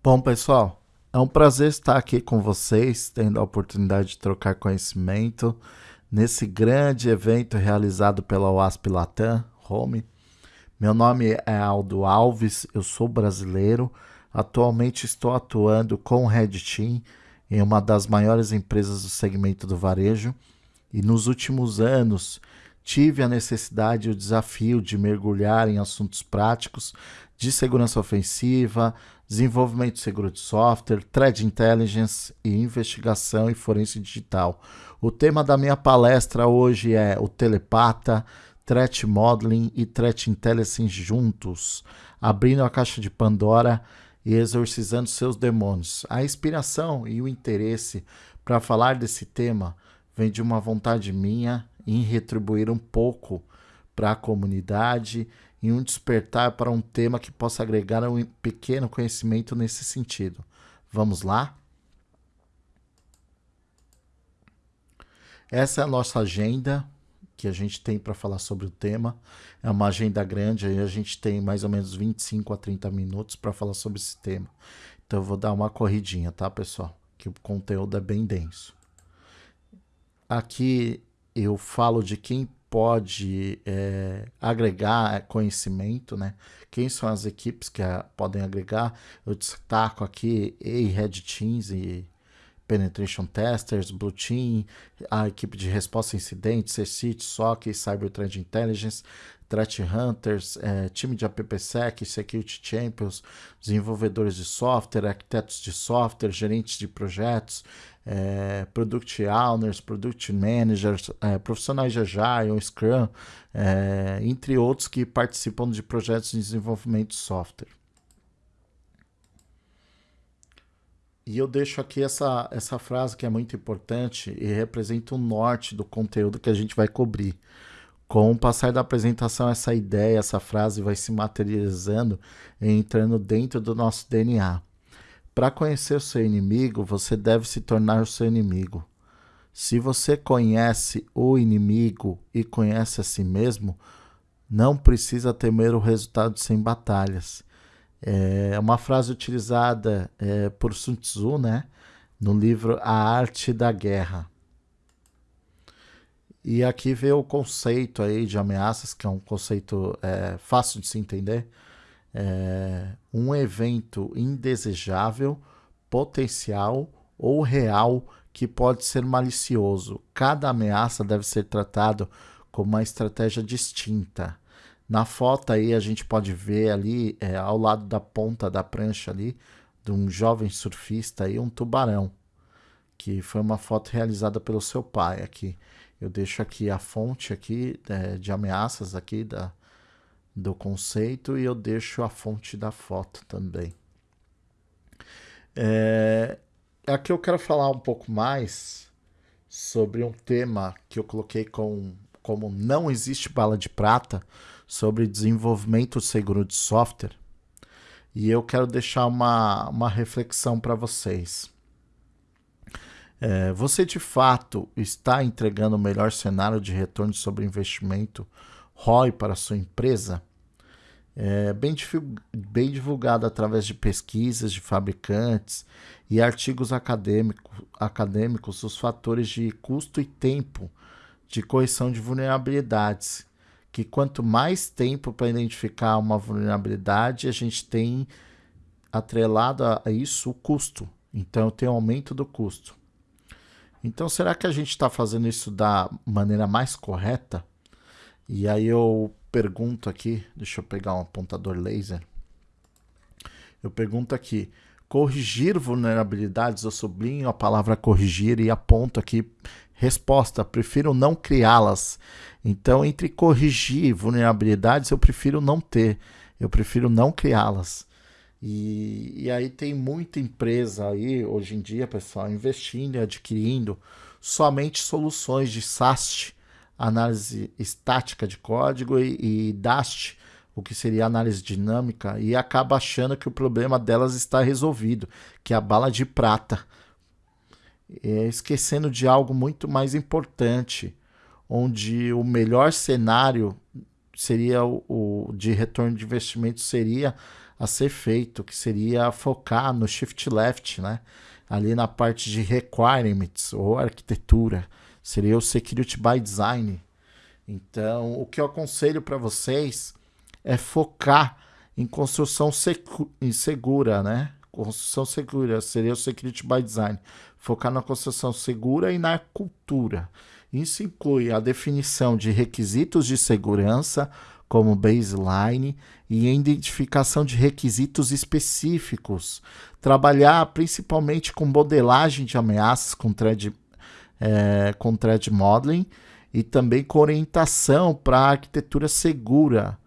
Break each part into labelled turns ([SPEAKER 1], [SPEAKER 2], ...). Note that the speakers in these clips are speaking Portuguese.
[SPEAKER 1] Bom, pessoal, é um prazer estar aqui com vocês, tendo a oportunidade de trocar conhecimento nesse grande evento realizado pela WASP Latam Home. Meu nome é Aldo Alves, eu sou brasileiro. Atualmente estou atuando com o Red Team em uma das maiores empresas do segmento do varejo e nos últimos anos tive a necessidade e o desafio de mergulhar em assuntos práticos de segurança ofensiva, desenvolvimento seguro de software, threat intelligence e investigação e forense digital. O tema da minha palestra hoje é o telepata, threat modeling e threat intelligence juntos, abrindo a caixa de Pandora e exorcizando seus demônios. A inspiração e o interesse para falar desse tema vem de uma vontade minha em retribuir um pouco para a comunidade e um despertar para um tema que possa agregar um pequeno conhecimento nesse sentido. Vamos lá? Essa é a nossa agenda que a gente tem para falar sobre o tema. É uma agenda grande, aí a gente tem mais ou menos 25 a 30 minutos para falar sobre esse tema. Então eu vou dar uma corridinha, tá, pessoal? Que o conteúdo é bem denso. Aqui eu falo de quem pode é, agregar conhecimento, né? Quem são as equipes que a, podem agregar? Eu destaco aqui e Red Teams e Penetration Testers, Blue Team, a equipe de resposta a incidentes, CCIT, SOC, Cyber Threat Intelligence, Threat Hunters, é, time de AppSec, Security Champions, desenvolvedores de software, arquitetos de software, gerentes de projetos, é, Product Owners, Product Managers, é, profissionais de Agile, Scrum, é, entre outros que participam de projetos de desenvolvimento de software. E eu deixo aqui essa, essa frase que é muito importante e representa o norte do conteúdo que a gente vai cobrir. Com o passar da apresentação, essa ideia, essa frase vai se materializando e entrando dentro do nosso DNA. Para conhecer o seu inimigo, você deve se tornar o seu inimigo. Se você conhece o inimigo e conhece a si mesmo, não precisa temer o resultado sem batalhas. É uma frase utilizada é, por Sun Tzu, né? No livro A Arte da Guerra. E aqui vê o conceito aí de ameaças, que é um conceito é, fácil de se entender. É um evento indesejável, potencial ou real que pode ser malicioso. Cada ameaça deve ser tratado como uma estratégia distinta. Na foto aí a gente pode ver ali, é, ao lado da ponta da prancha ali, de um jovem surfista aí, um tubarão, que foi uma foto realizada pelo seu pai aqui. Eu deixo aqui a fonte aqui é, de ameaças aqui da, do conceito e eu deixo a fonte da foto também. É, aqui eu quero falar um pouco mais sobre um tema que eu coloquei com, como não existe bala de prata, sobre desenvolvimento seguro de software. E eu quero deixar uma, uma reflexão para vocês. É, você de fato está entregando o melhor cenário de retorno sobre investimento ROI para a sua empresa? É, bem, bem divulgado através de pesquisas de fabricantes e artigos acadêmico, acadêmicos os fatores de custo e tempo de correção de vulnerabilidades que quanto mais tempo para identificar uma vulnerabilidade, a gente tem atrelado a isso o custo. Então tem um aumento do custo. Então será que a gente está fazendo isso da maneira mais correta? E aí eu pergunto aqui, deixa eu pegar um apontador laser. Eu pergunto aqui, corrigir vulnerabilidades, eu sublinho a palavra corrigir e aponto aqui resposta, prefiro não criá-las. Então, entre corrigir vulnerabilidades, eu prefiro não ter, eu prefiro não criá-las. E, e aí tem muita empresa aí, hoje em dia, pessoal, investindo e adquirindo somente soluções de SAST, análise estática de código, e, e DAST, o que seria análise dinâmica, e acaba achando que o problema delas está resolvido, que é a bala de prata, é, esquecendo de algo muito mais importante, onde o melhor cenário seria o, o de retorno de investimento seria a ser feito, que seria focar no shift left, né? Ali na parte de requirements ou arquitetura, seria o security by design. Então, o que eu aconselho para vocês é focar em construção segura, né? Construção segura seria o security by design. Focar na construção segura e na cultura. Isso inclui a definição de requisitos de segurança, como baseline, e a identificação de requisitos específicos. Trabalhar principalmente com modelagem de ameaças com thread, é, com thread modeling e também com orientação para arquitetura segura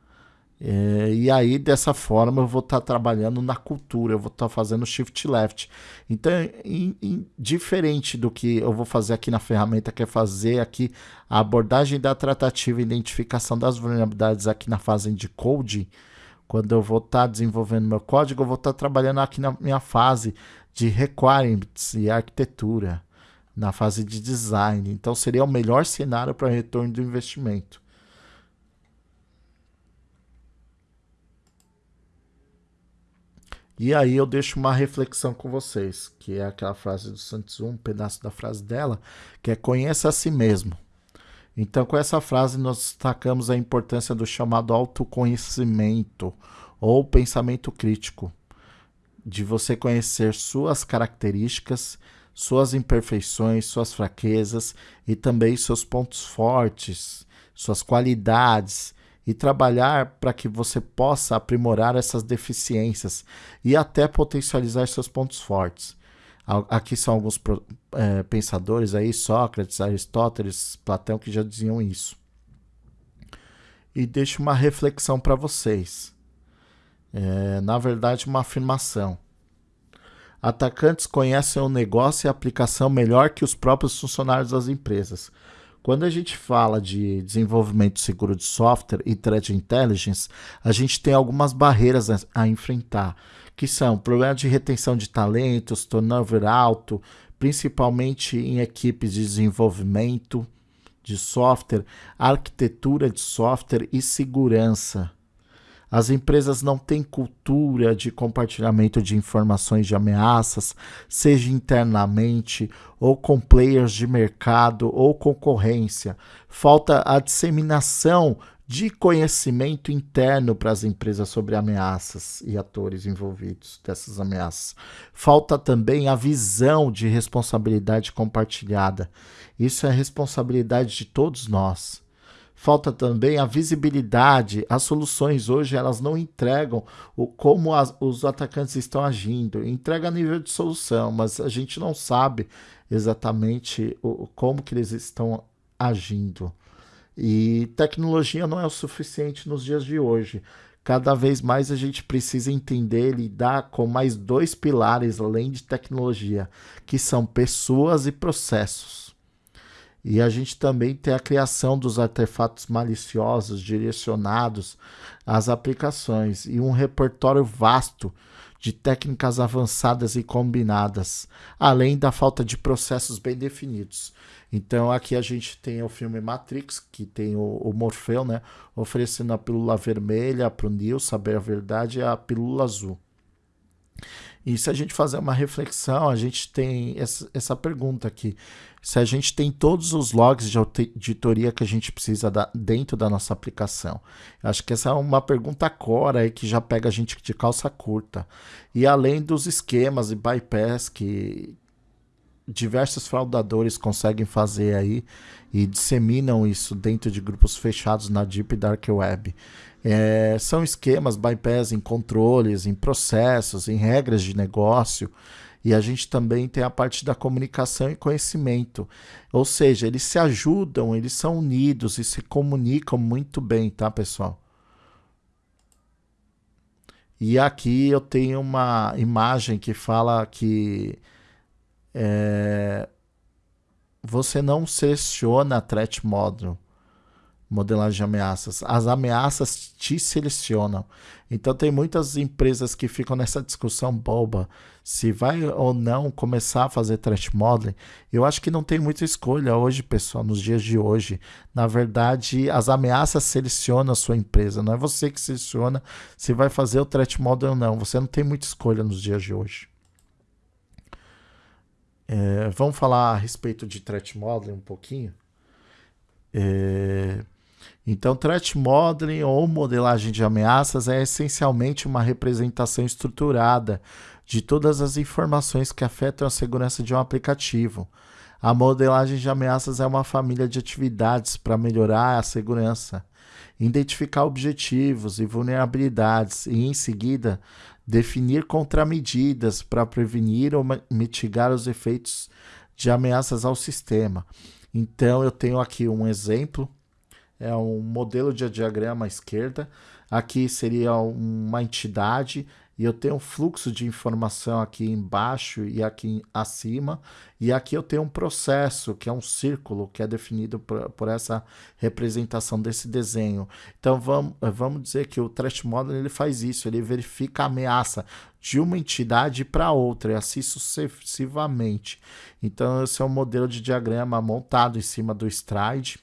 [SPEAKER 1] é, e aí, dessa forma, eu vou estar tá trabalhando na cultura, eu vou estar tá fazendo shift left. Então, in, in, diferente do que eu vou fazer aqui na ferramenta, que é fazer aqui a abordagem da tratativa e identificação das vulnerabilidades aqui na fase de code, quando eu vou estar tá desenvolvendo meu código, eu vou estar tá trabalhando aqui na minha fase de requirements e arquitetura, na fase de design. Então, seria o melhor cenário para retorno do investimento. E aí eu deixo uma reflexão com vocês, que é aquela frase do Santos um pedaço da frase dela, que é conheça a si mesmo. Então, com essa frase, nós destacamos a importância do chamado autoconhecimento ou pensamento crítico, de você conhecer suas características, suas imperfeições, suas fraquezas e também seus pontos fortes, suas qualidades e trabalhar para que você possa aprimorar essas deficiências e até potencializar seus pontos fortes. Aqui são alguns é, pensadores aí, Sócrates, Aristóteles, Platão, que já diziam isso. E deixo uma reflexão para vocês. É, na verdade, uma afirmação. Atacantes conhecem o negócio e a aplicação melhor que os próprios funcionários das empresas. Quando a gente fala de desenvolvimento seguro de software e threat intelligence, a gente tem algumas barreiras a, a enfrentar, que são problemas de retenção de talentos, turnover alto, principalmente em equipes de desenvolvimento de software, arquitetura de software e segurança. As empresas não têm cultura de compartilhamento de informações de ameaças, seja internamente ou com players de mercado ou concorrência. Falta a disseminação de conhecimento interno para as empresas sobre ameaças e atores envolvidos dessas ameaças. Falta também a visão de responsabilidade compartilhada. Isso é responsabilidade de todos nós. Falta também a visibilidade. As soluções hoje elas não entregam o, como as, os atacantes estão agindo. Entrega a nível de solução, mas a gente não sabe exatamente o, como que eles estão agindo. E tecnologia não é o suficiente nos dias de hoje. Cada vez mais a gente precisa entender e lidar com mais dois pilares além de tecnologia, que são pessoas e processos. E a gente também tem a criação dos artefatos maliciosos direcionados às aplicações e um repertório vasto de técnicas avançadas e combinadas, além da falta de processos bem definidos. Então aqui a gente tem o filme Matrix, que tem o, o Morfeu, né, oferecendo a pílula vermelha para o Neo saber a verdade e a pílula azul. E se a gente fazer uma reflexão, a gente tem essa, essa pergunta aqui. Se a gente tem todos os logs de auditoria que a gente precisa da, dentro da nossa aplicação. Acho que essa é uma pergunta cora aí que já pega a gente de calça curta. E além dos esquemas e bypass que diversos fraudadores conseguem fazer aí e disseminam isso dentro de grupos fechados na Deep Dark Web. É, são esquemas bypass em controles, em processos, em regras de negócio. E a gente também tem a parte da comunicação e conhecimento. Ou seja, eles se ajudam, eles são unidos e se comunicam muito bem, tá, pessoal? E aqui eu tenho uma imagem que fala que é, você não seleciona a threat model modelagem de ameaças. As ameaças te selecionam. Então tem muitas empresas que ficam nessa discussão boba se vai ou não começar a fazer threat modeling. Eu acho que não tem muita escolha hoje, pessoal, nos dias de hoje. Na verdade, as ameaças selecionam a sua empresa. Não é você que seleciona se vai fazer o threat modeling ou não. Você não tem muita escolha nos dias de hoje. É, vamos falar a respeito de threat modeling um pouquinho. É, então, threat modeling ou modelagem de ameaças é essencialmente uma representação estruturada de todas as informações que afetam a segurança de um aplicativo. A modelagem de ameaças é uma família de atividades para melhorar a segurança, identificar objetivos e vulnerabilidades e, em seguida, definir contramedidas para prevenir ou mitigar os efeitos de ameaças ao sistema. Então, eu tenho aqui um exemplo é um modelo de diagrama à esquerda. Aqui seria uma entidade e eu tenho um fluxo de informação aqui embaixo e aqui acima. E aqui eu tenho um processo, que é um círculo, que é definido por, por essa representação desse desenho. Então vamos, vamos dizer que o Threat Model ele faz isso, ele verifica a ameaça de uma entidade para outra, e assim sucessivamente. Então esse é um modelo de diagrama montado em cima do Stride.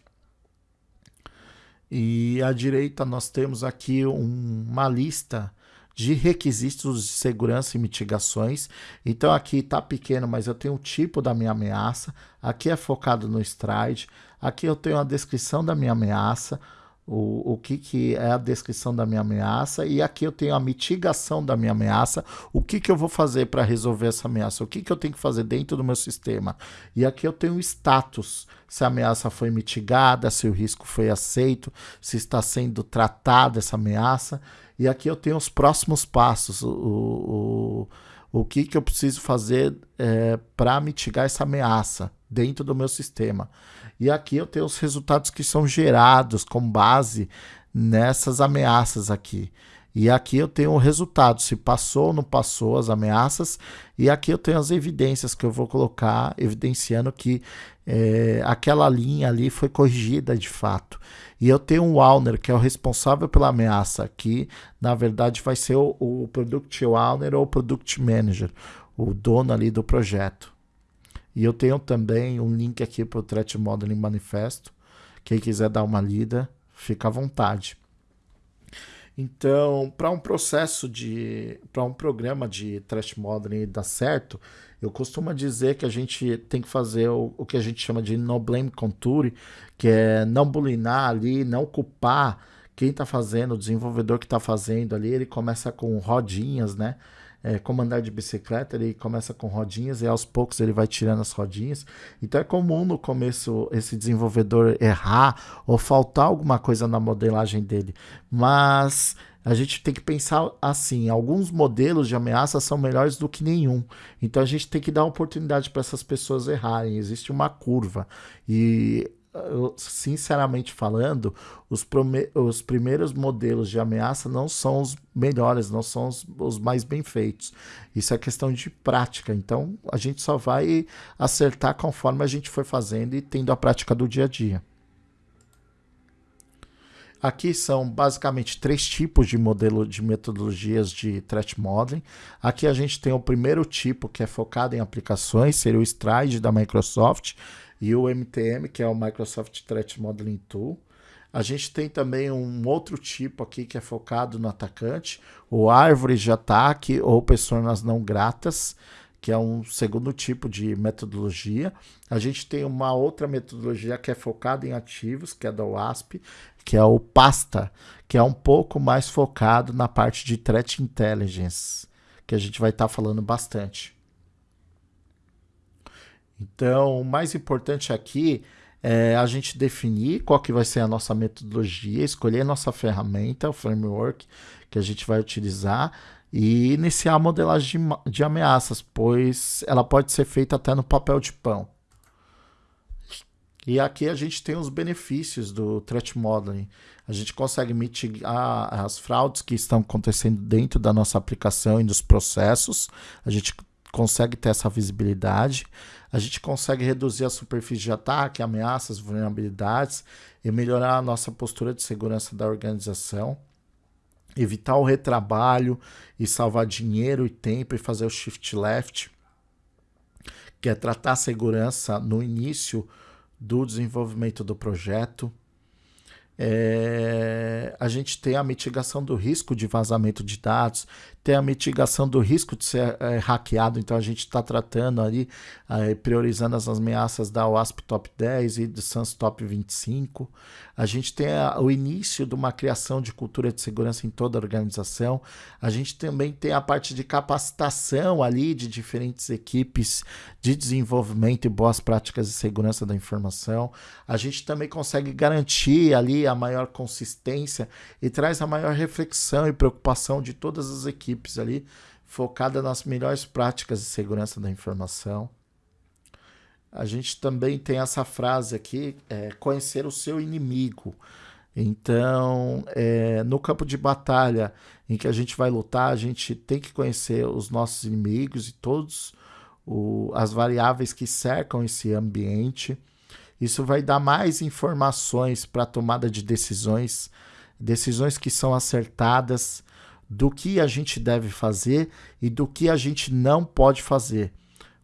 [SPEAKER 1] E à direita nós temos aqui um, uma lista de requisitos de segurança e mitigações. Então aqui está pequeno, mas eu tenho o tipo da minha ameaça. Aqui é focado no stride. Aqui eu tenho a descrição da minha ameaça, o, o que, que é a descrição da minha ameaça, e aqui eu tenho a mitigação da minha ameaça, o que, que eu vou fazer para resolver essa ameaça, o que, que eu tenho que fazer dentro do meu sistema. E aqui eu tenho o status, se a ameaça foi mitigada, se o risco foi aceito, se está sendo tratada essa ameaça. E aqui eu tenho os próximos passos, o, o, o que, que eu preciso fazer é, para mitigar essa ameaça dentro do meu sistema. E aqui eu tenho os resultados que são gerados com base nessas ameaças aqui. E aqui eu tenho o resultado, se passou ou não passou as ameaças. E aqui eu tenho as evidências que eu vou colocar, evidenciando que é, aquela linha ali foi corrigida de fato. E eu tenho um owner, que é o responsável pela ameaça, que na verdade vai ser o, o Product Owner ou o Product Manager, o dono ali do projeto. E eu tenho também um link aqui para o Threat Modeling Manifesto. Quem quiser dar uma lida, fica à vontade. Então, para um processo de. para um programa de threat modeling dar certo, eu costumo dizer que a gente tem que fazer o, o que a gente chama de no blame contour, que é não bulinar ali, não culpar quem está fazendo, o desenvolvedor que está fazendo ali, ele começa com rodinhas, né? É, como andar de bicicleta, ele começa com rodinhas e aos poucos ele vai tirando as rodinhas. Então é comum no começo esse desenvolvedor errar ou faltar alguma coisa na modelagem dele. Mas a gente tem que pensar assim: alguns modelos de ameaça são melhores do que nenhum. Então a gente tem que dar oportunidade para essas pessoas errarem. Existe uma curva. E sinceramente falando, os, os, primeiros modelos de ameaça não são os melhores, não são os, os, mais bem feitos. Isso é questão de prática. Então, a gente só vai acertar conforme a gente for fazendo e tendo a prática do dia a dia. Aqui são basicamente três tipos de modelo de metodologias de threat modeling. Aqui a gente tem o primeiro tipo que é focado em aplicações, seria o Stride da Microsoft e o MTM, que é o Microsoft Threat Modeling Tool. A gente tem também um outro tipo aqui que é focado no atacante, o árvore de ataque ou pessoas não gratas, que é um segundo tipo de metodologia. A gente tem uma outra metodologia que é focada em ativos, que é da WASP, que é o PASTA, que é um pouco mais focado na parte de threat intelligence, que a gente vai estar tá falando bastante. Então, o mais importante aqui é a gente definir qual que vai ser a nossa metodologia, escolher a nossa ferramenta, o framework que a gente vai utilizar e iniciar a modelagem de, de ameaças, pois ela pode ser feita até no papel de pão. E aqui a gente tem os benefícios do threat modeling. A gente consegue mitigar as fraudes que estão acontecendo dentro da nossa aplicação e dos processos. A gente consegue ter essa visibilidade, a gente consegue reduzir a superfície de ataque, ameaças, vulnerabilidades e melhorar a nossa postura de segurança da organização, evitar o retrabalho e salvar dinheiro e tempo e fazer o shift left, que é tratar a segurança no início do desenvolvimento do projeto. É, a gente tem a mitigação do risco de vazamento de dados, tem a mitigação do risco de ser é, hackeado, então a gente está tratando ali, é, priorizando as ameaças da WASP Top 10 e do SANS Top 25. A gente tem a, o início de uma criação de cultura de segurança em toda a organização. A gente também tem a parte de capacitação ali de diferentes equipes de desenvolvimento e boas práticas de segurança da informação. A gente também consegue garantir ali a maior consistência e traz a maior reflexão e preocupação de todas as equipes ali, focada nas melhores práticas de segurança da informação. A gente também tem essa frase aqui, é, conhecer o seu inimigo. Então, é, no campo de batalha em que a gente vai lutar, a gente tem que conhecer os nossos inimigos e todos o, as variáveis que cercam esse ambiente. Isso vai dar mais informações para a tomada de decisões, decisões que são acertadas do que a gente deve fazer e do que a gente não pode fazer.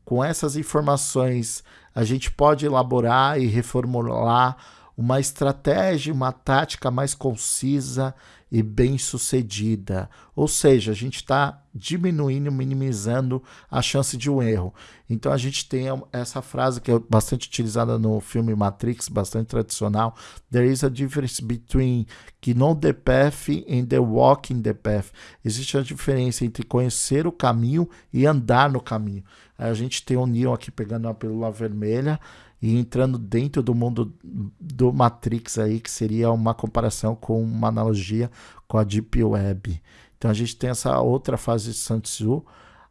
[SPEAKER 1] Com essas informações, a gente pode elaborar e reformular uma estratégia, uma tática mais concisa e bem sucedida. Ou seja, a gente está diminuindo, minimizando a chance de um erro. Então a gente tem essa frase que é bastante utilizada no filme Matrix, bastante tradicional. There is a difference between que know the path and the walking the path. Existe a diferença entre conhecer o caminho e andar no caminho. A gente tem o Neo aqui pegando uma pílula vermelha e entrando dentro do mundo do Matrix aí, que seria uma comparação com uma analogia com a Deep Web. Então a gente tem essa outra fase de Sun Tzu.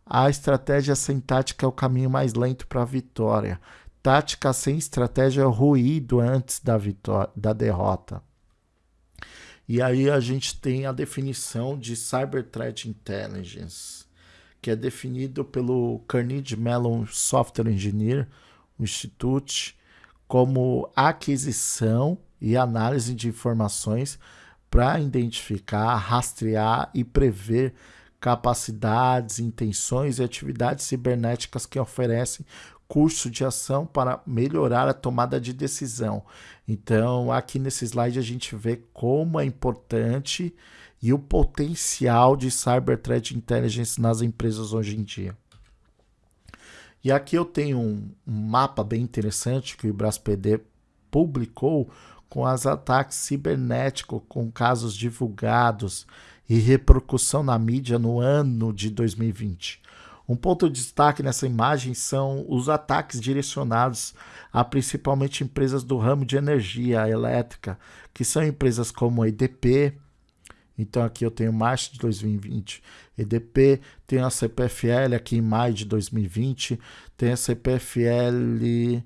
[SPEAKER 1] A estratégia sem tática é o caminho mais lento para a vitória. Tática sem estratégia é o ruído antes da, vitória, da derrota. E aí a gente tem a definição de Cyber Threat Intelligence, que é definido pelo Carnegie Mellon Software Engineer, Institute como aquisição e análise de informações para identificar, rastrear e prever capacidades, intenções e atividades cibernéticas que oferecem curso de ação para melhorar a tomada de decisão. Então, aqui nesse slide a gente vê como é importante e o potencial de Cyber Threat Intelligence nas empresas hoje em dia. E aqui eu tenho um, mapa bem interessante que o IbrasPD publicou com os ataques cibernéticos com casos divulgados e repercussão na mídia no ano de 2020. Um ponto de destaque nessa imagem são os ataques direcionados a principalmente empresas do ramo de energia elétrica, que são empresas como a EDP, então aqui eu tenho março de 2020, EDP, tem a CPFL aqui em maio de 2020, tem a CPFL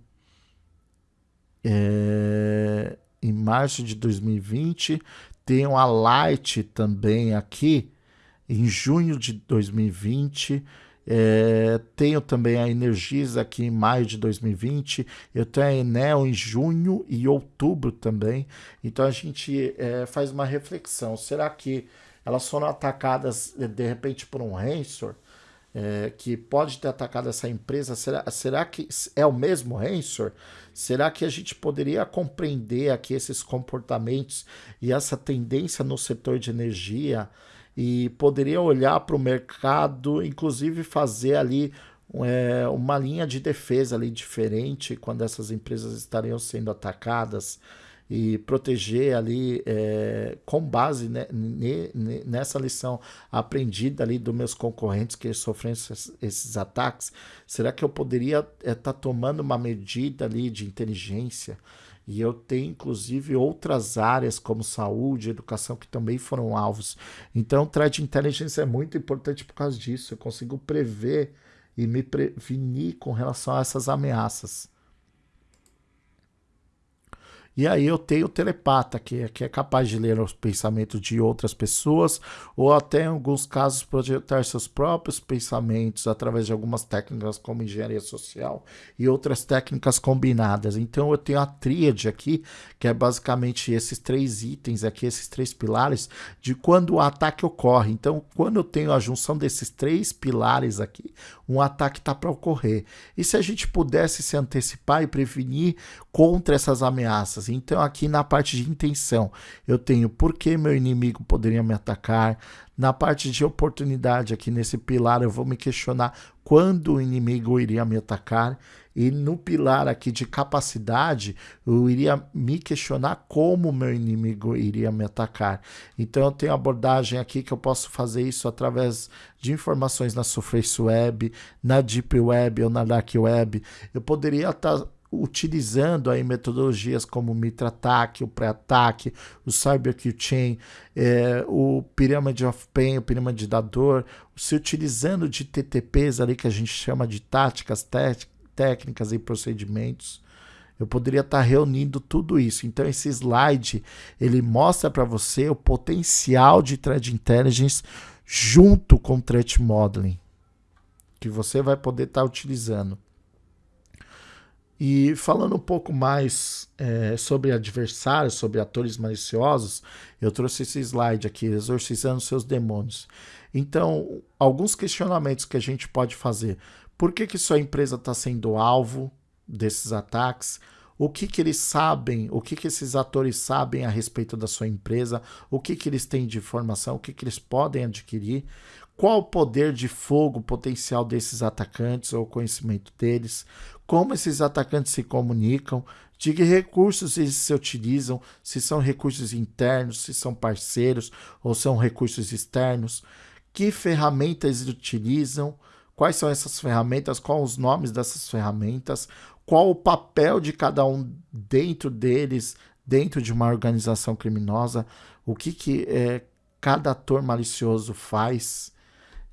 [SPEAKER 1] é, em março de 2020, tem a Light também aqui em junho de 2020, é, tenho também a Energisa aqui em maio de 2020. Eu tenho a Enel em junho e outubro também. Então a gente é, faz uma reflexão. Será que elas foram atacadas de repente por um ransomware? É, que pode ter atacado essa empresa, será, será que é o mesmo ransomware? Será que a gente poderia compreender aqui esses comportamentos e essa tendência no setor de energia e poderia olhar para o mercado, inclusive fazer ali é, uma linha de defesa ali diferente quando essas empresas estariam sendo atacadas e proteger ali é, com base né, nessa lição aprendida ali dos meus concorrentes que sofrem esses, esses ataques, será que eu poderia estar é, tá tomando uma medida ali de inteligência e eu tenho, inclusive, outras áreas como saúde, educação, que também foram alvos. Então, o threat intelligence é muito importante por causa disso. Eu consigo prever e me prevenir com relação a essas ameaças. E aí eu tenho o telepata, que, é, que é capaz de ler os pensamentos de outras pessoas, ou até em alguns casos projetar seus próprios pensamentos através de algumas técnicas como engenharia social e outras técnicas combinadas. Então eu tenho a tríade aqui, que é basicamente esses três itens aqui, esses três pilares, de quando o ataque ocorre. Então, quando eu tenho a junção desses três pilares aqui, um ataque está para ocorrer. E se a gente pudesse se antecipar e prevenir contra essas ameaças? Então, aqui na parte de intenção, eu tenho por que meu inimigo poderia me atacar. Na parte de oportunidade, aqui nesse pilar, eu vou me questionar quando o inimigo iria me atacar. E no pilar aqui de capacidade, eu iria me questionar como meu inimigo iria me atacar. Então eu tenho abordagem aqui que eu posso fazer isso através de informações na Surface Web, na Deep Web ou na Dark Web. Eu poderia estar utilizando aí metodologias como o Mitra Attack, o Pré-Ataque, o Cyber Chain, é, o Pyramid of Pain, o Pyramid da Dor, se utilizando de TTPs ali que a gente chama de táticas técnicas técnicas e procedimentos. Eu poderia estar reunindo tudo isso. Então esse slide ele mostra para você o potencial de threat intelligence junto com threat modeling que você vai poder estar utilizando. E falando um pouco mais é, sobre adversários, sobre atores maliciosos, eu trouxe esse slide aqui, exorcizando seus demônios. Então, alguns questionamentos que a gente pode fazer. Por que, que sua empresa está sendo alvo desses ataques? O que, que eles sabem, o que, que esses atores sabem a respeito da sua empresa, o que, que eles têm de informação, o que, que eles podem adquirir, qual o poder de fogo potencial desses atacantes ou conhecimento deles, como esses atacantes se comunicam, de que recursos eles se utilizam, se são recursos internos, se são parceiros ou são recursos externos, que ferramentas eles utilizam, quais são essas ferramentas, quais os nomes dessas ferramentas, qual o papel de cada um dentro deles, dentro de uma organização criminosa, o que, que é, cada ator malicioso faz,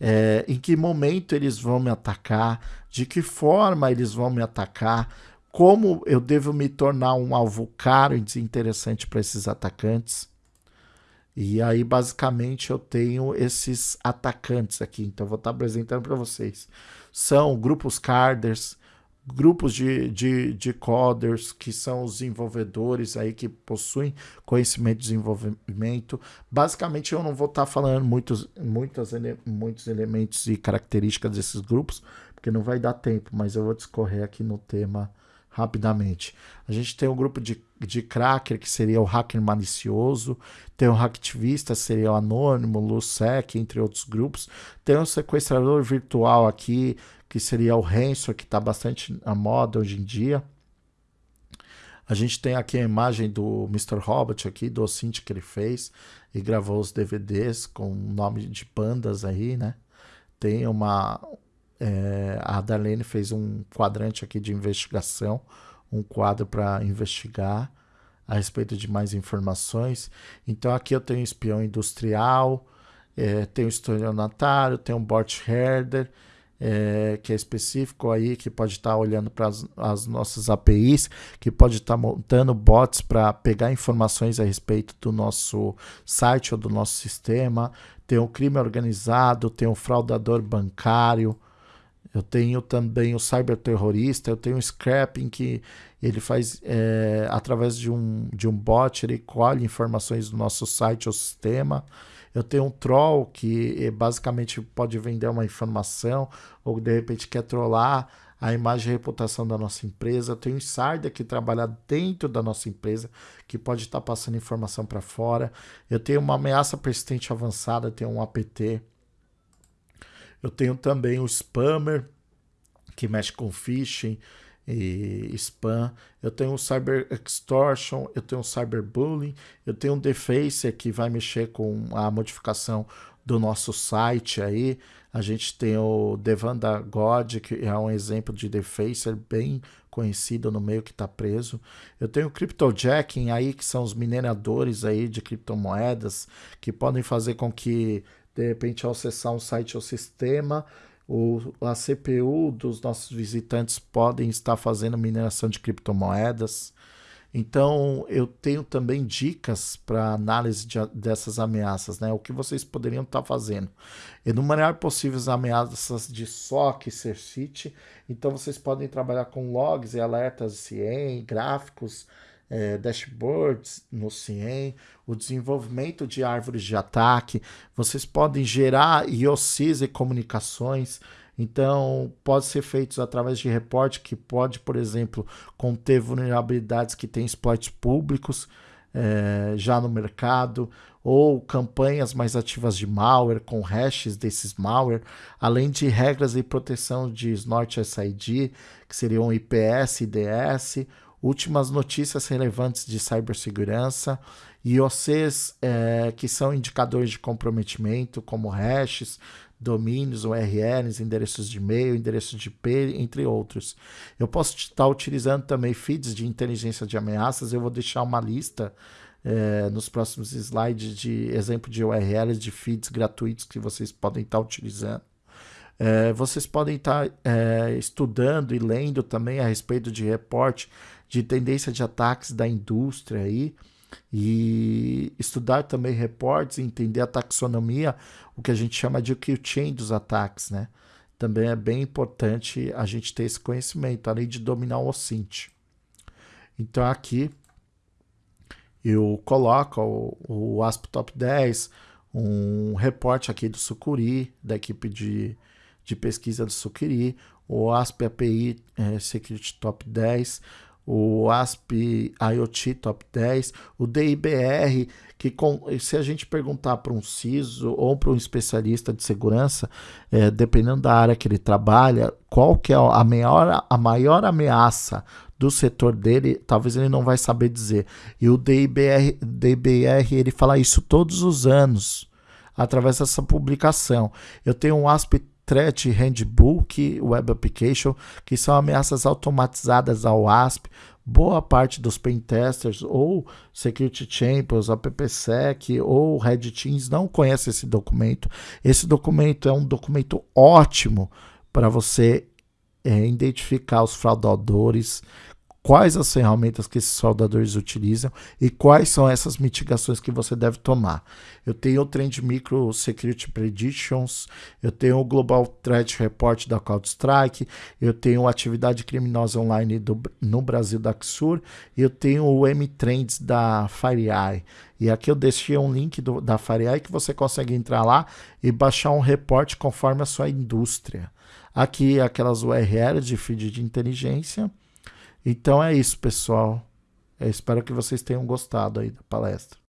[SPEAKER 1] é, em que momento eles vão me atacar, de que forma eles vão me atacar, como eu devo me tornar um alvo caro e desinteressante para esses atacantes. E aí, basicamente, eu tenho esses atacantes aqui. Então, vou estar apresentando para vocês. São grupos carders, grupos de, de, de coders, que são os desenvolvedores aí que possuem conhecimento de desenvolvimento. Basicamente, eu não vou estar falando muitos, muitos, muitos elementos e características desses grupos, porque não vai dar tempo, mas eu vou discorrer aqui no tema rapidamente. A gente tem um grupo de, de cracker, que seria o hacker malicioso, tem o hacktivista, seria o anônimo, o LUSEC, entre outros grupos. Tem um sequestrador virtual aqui, que seria o Ransom, que está bastante na moda hoje em dia. A gente tem aqui a imagem do Mr. Robot aqui, do Ocint que ele fez e gravou os DVDs com o nome de bandas aí, né? Tem uma, é, a Darlene fez um quadrante aqui de investigação, um quadro para investigar a respeito de mais informações. Então aqui eu tenho espião industrial, é, tenho estelionatário, tenho um bot herder, é, que é específico aí, que pode estar tá olhando para as nossas APIs, que pode estar tá montando bots para pegar informações a respeito do nosso site ou do nosso sistema. Tem o crime organizado, tem o fraudador bancário, eu tenho também o cyberterrorista, eu tenho o scrapping que ele faz é, através de um, de um bot, ele colhe informações do nosso site ou sistema. Eu tenho um troll que eh, basicamente pode vender uma informação ou de repente quer trollar a imagem e reputação da nossa empresa. Eu tenho um insider que trabalha dentro da nossa empresa, que pode estar passando informação para fora. Eu tenho uma ameaça persistente avançada, eu tenho um APT eu tenho também o Spammer, que mexe com phishing e spam. Eu tenho o Cyber Extortion, eu tenho o Cyberbullying, eu tenho o Defacer, que vai mexer com a modificação do nosso site aí. A gente tem o Devanda God, que é um exemplo de Defacer bem conhecido no meio que está preso. Eu tenho o Cryptojacking aí, que são os mineradores aí de criptomoedas, que podem fazer com que de repente, ao acessar um site ou sistema, o, a CPU dos nossos visitantes podem estar fazendo mineração de criptomoedas. Então, eu tenho também dicas para análise de, dessas ameaças, né? O que vocês poderiam estar tá fazendo. Enumerar possíveis ameaças de SOC CERCIT. Então, vocês podem trabalhar com logs e alertas CIEM, gráficos, é, dashboards no CIEM, o desenvolvimento de árvores de ataque. Vocês podem gerar IOCs e comunicações. Então, pode ser feito através de reporte que pode, por exemplo, conter vulnerabilidades que têm exploits públicos é, já no mercado, ou campanhas mais ativas de malware com hashes desses malware, além de regras de proteção de Snort SID, que seriam IPS e IDS, últimas notícias relevantes de cibersegurança, IOCs é, que são indicadores de comprometimento, como hashes, domínios, URLs, endereços de e-mail, endereços de IP, entre outros. Eu posso estar utilizando também feeds de inteligência de ameaças, eu vou deixar uma lista é, nos próximos slides de exemplo de URLs de feeds gratuitos que vocês podem estar utilizando. É, vocês podem estar é, estudando e lendo também a respeito de reporte de tendência de ataques da indústria aí e estudar também reportes, entender a taxonomia, o que a gente chama de kill chain dos ataques, né? Também é bem importante a gente ter esse conhecimento, além de dominar o OSINT. Então aqui eu coloco o, o ASP Top 10, um reporte aqui do Sucuri, da equipe de, de pesquisa do Sucuri, o ASP API é, Security Top 10, o ASP IoT Top 10, o DIBR, que com, se a gente perguntar para um CISO ou para um especialista de segurança, é, dependendo da área que ele trabalha, qual que é a maior, a maior ameaça do setor dele, talvez ele não vai saber dizer. E o DIBR, DIBR ele fala isso todos os anos, através dessa publicação. Eu tenho um ASP Threat Handbook Web Application, que são ameaças automatizadas ao ASP. Boa parte dos pentesters ou Security Champions, AppSec ou Red Teams não conhece esse documento. Esse documento é um documento ótimo para você é, identificar os fraudadores, quais as ferramentas que esses soldadores utilizam e quais são essas mitigações que você deve tomar. Eu tenho o Trend Micro Security Predictions, eu tenho o Global Threat Report da CrowdStrike, eu tenho a Atividade Criminosa Online do, no Brasil da Axur eu tenho o M-Trends da FireEye. E aqui eu deixei um link do, da FireEye que você consegue entrar lá e baixar um reporte conforme a sua indústria. Aqui aquelas URLs de feed de inteligência, então é isso, pessoal. Eu espero que vocês tenham gostado aí da palestra.